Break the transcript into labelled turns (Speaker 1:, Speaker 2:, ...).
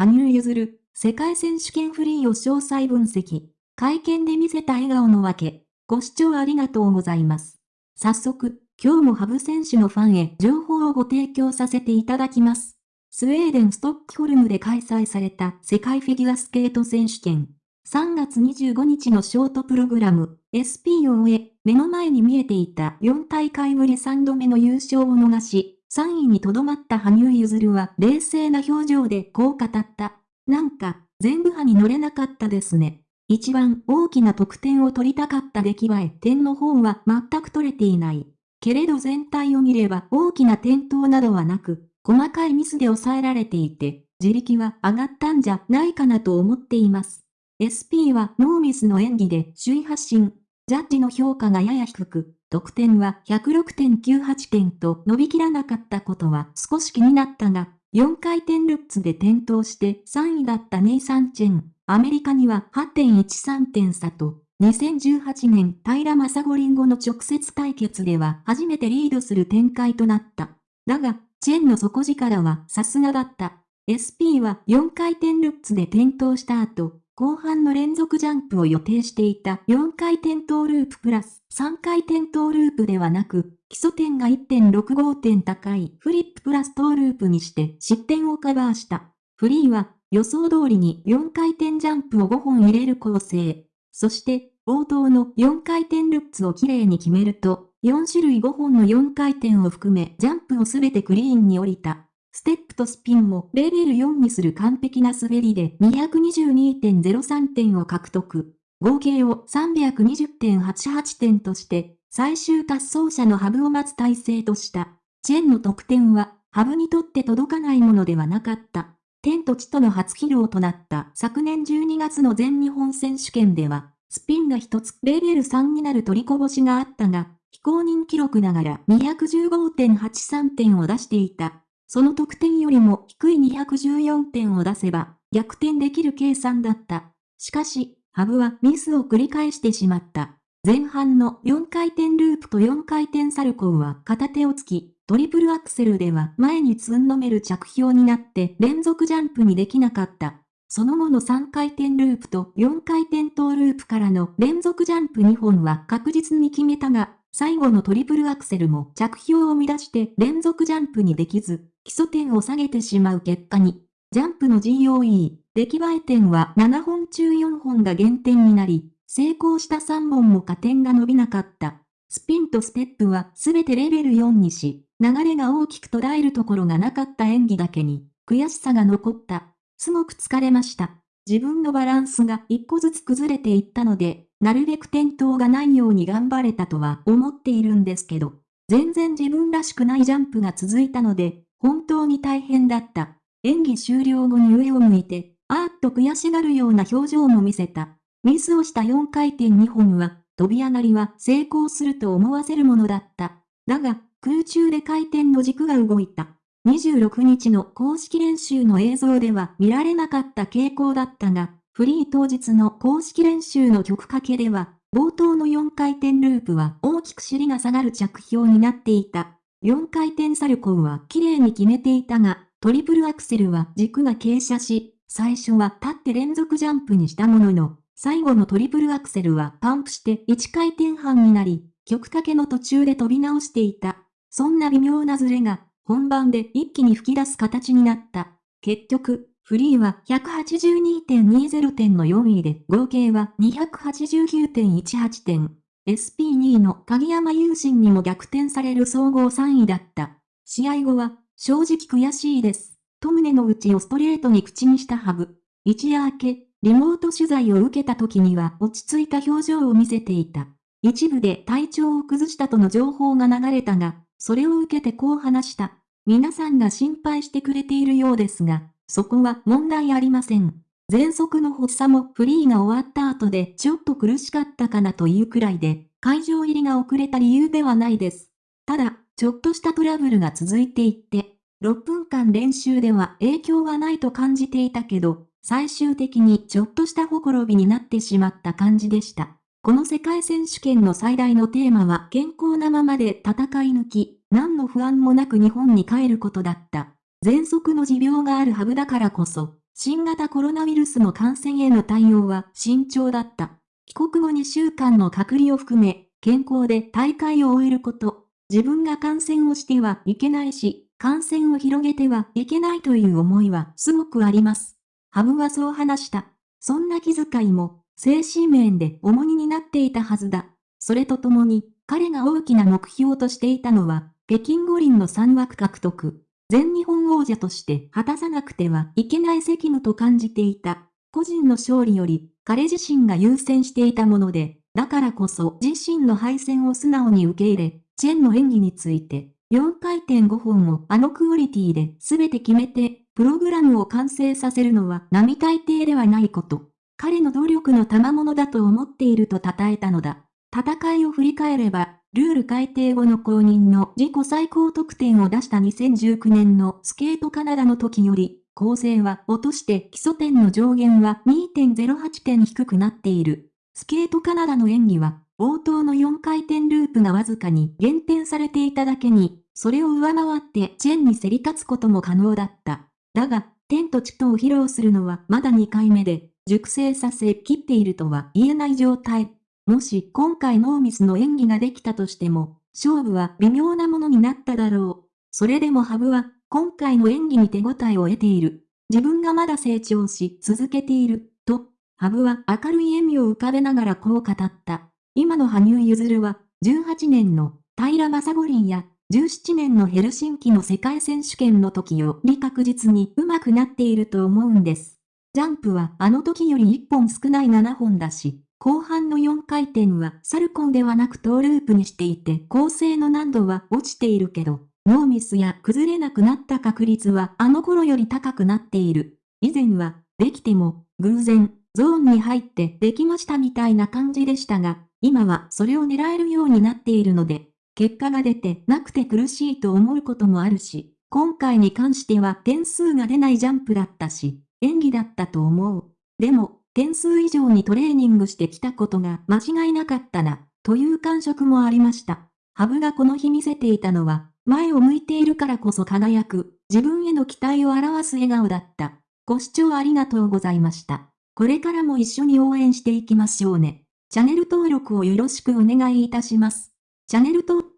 Speaker 1: 羽生結弦、世界選手権フリーを詳細分析。会見で見せた笑顔のわけ。ご視聴ありがとうございます。早速、今日も羽生選手のファンへ情報をご提供させていただきます。スウェーデンストックホルムで開催された世界フィギュアスケート選手権。3月25日のショートプログラム、SP を終え、目の前に見えていた4大会ぶり3度目の優勝を逃し、3位にとどまった羽生結弦は冷静な表情でこう語った。なんか、全部派に乗れなかったですね。一番大きな得点を取りたかった出来栄え点の方は全く取れていない。けれど全体を見れば大きな転倒などはなく、細かいミスで抑えられていて、自力は上がったんじゃないかなと思っています。SP はノーミスの演技で首位発進。ジャッジの評価がやや低く、得点は106.98点と伸びきらなかったことは少し気になったが、4回転ルッツで転倒して3位だったネイサン・チェン。アメリカには8.13点差と、2018年平正五輪後の直接対決では初めてリードする展開となった。だが、チェンの底力はさすがだった。SP は4回転ルッツで転倒した後、後半の連続ジャンプを予定していた4回転トーループプラス3回転トーループではなく、基礎点が1.65点高いフリッププラストーループにして失点をカバーした。フリーは予想通りに4回転ジャンプを5本入れる構成。そして冒頭の4回転ルッツをきれいに決めると、4種類5本の4回転を含めジャンプをすべてクリーンに降りた。ステップとスピンもレベル4にする完璧な滑りで222.03点を獲得。合計を320.88点として、最終滑走者のハブを待つ体制とした。チェンの得点は、ハブにとって届かないものではなかった。天と地との初披露となった昨年12月の全日本選手権では、スピンが一つレベル3になる取りこぼしがあったが、非公認記録ながら215.83点を出していた。その得点よりも低い214点を出せば逆転できる計算だった。しかし、ハブはミスを繰り返してしまった。前半の4回転ループと4回転サルコーは片手をつき、トリプルアクセルでは前につんのめる着氷になって連続ジャンプにできなかった。その後の3回転ループと4回転トーループからの連続ジャンプ2本は確実に決めたが、最後のトリプルアクセルも着氷を乱して連続ジャンプにできず、基礎点を下げてしまう結果に、ジャンプの GOE、出来栄え点は7本中4本が減点になり、成功した3本も加点が伸びなかった。スピンとステップはすべてレベル4にし、流れが大きく捉えるところがなかった演技だけに、悔しさが残った。すごく疲れました。自分のバランスが一個ずつ崩れていったので、なるべく転倒がないように頑張れたとは思っているんですけど、全然自分らしくないジャンプが続いたので、本当に大変だった。演技終了後に上を向いて、あーっと悔しがるような表情も見せた。ミスをした4回転2本は、飛び上がりは成功すると思わせるものだった。だが、空中で回転の軸が動いた。26日の公式練習の映像では見られなかった傾向だったが、フリー当日の公式練習の曲かけでは、冒頭の4回転ループは大きく尻が下がる着氷になっていた。4回転サルコーは綺麗に決めていたが、トリプルアクセルは軸が傾斜し、最初は立って連続ジャンプにしたものの、最後のトリプルアクセルはパンプして1回転半になり、曲かけの途中で飛び直していた。そんな微妙なズレが、本番で一気に吹き出す形になった。結局、フリーは182.20点の4位で、合計は289.18点。SP2 の鍵山優心にも逆転される総合3位だった。試合後は、正直悔しいです。と胸の内をストレートに口にしたハブ。一夜明け、リモート取材を受けた時には落ち着いた表情を見せていた。一部で体調を崩したとの情報が流れたが、それを受けてこう話した。皆さんが心配してくれているようですが、そこは問題ありません。喘息の発作もフリーが終わった後でちょっと苦しかったかなというくらいで、会場入りが遅れた理由ではないです。ただ、ちょっとしたトラブルが続いていって、6分間練習では影響はないと感じていたけど、最終的にちょっとしたほころびになってしまった感じでした。この世界選手権の最大のテーマは健康なままで戦い抜き、何の不安もなく日本に帰ることだった。喘息の持病があるハブだからこそ、新型コロナウイルスの感染への対応は慎重だった。帰国後2週間の隔離を含め、健康で大会を終えること。自分が感染をしてはいけないし、感染を広げてはいけないという思いはすごくあります。ハブはそう話した。そんな気遣いも、精神面で重荷になっていたはずだ。それとともに、彼が大きな目標としていたのは、北京五輪の3枠獲得。全日本王者として果たさなくてはいけない責務と感じていた。個人の勝利より、彼自身が優先していたもので、だからこそ自身の敗戦を素直に受け入れ、チェンの演技について、4回転5本をあのクオリティで全て決めて、プログラムを完成させるのは並大抵ではないこと。彼の努力の賜物だと思っていると称えたのだ。戦いを振り返れば、ルール改定後の公認の自己最高得点を出した2019年のスケートカナダの時より、構成は落として基礎点の上限は2.08点低くなっている。スケートカナダの演技は、冒頭の4回転ループがわずかに減点されていただけに、それを上回ってチェンに競り勝つことも可能だった。だが、天と地とを披露するのはまだ2回目で、熟成させ切っているとは言えない状態。もし今回ノーミスの演技ができたとしても、勝負は微妙なものになっただろう。それでもハブは、今回の演技に手応えを得ている。自分がまだ成長し続けている、と、ハブは明るい笑みを浮かべながらこう語った。今の羽生結弦は、18年の平正五輪や、17年のヘルシンキの世界選手権の時より確実に上手くなっていると思うんです。ジャンプはあの時より1本少ない7本だし、後半の4回転はサルコンではなくトーループにしていて構成の難度は落ちているけど、ノーミスや崩れなくなった確率はあの頃より高くなっている。以前は、できても、偶然、ゾーンに入ってできましたみたいな感じでしたが、今はそれを狙えるようになっているので、結果が出てなくて苦しいと思うこともあるし、今回に関しては点数が出ないジャンプだったし、演技だったと思う。でも、点数以上にトレーニングしてきたことが間違いなかったな、という感触もありました。ハブがこの日見せていたのは、前を向いているからこそ輝く、自分への期待を表す笑顔だった。ご視聴ありがとうございました。これからも一緒に応援していきましょうね。チャンネル登録をよろしくお願いいたします。チャンネル登録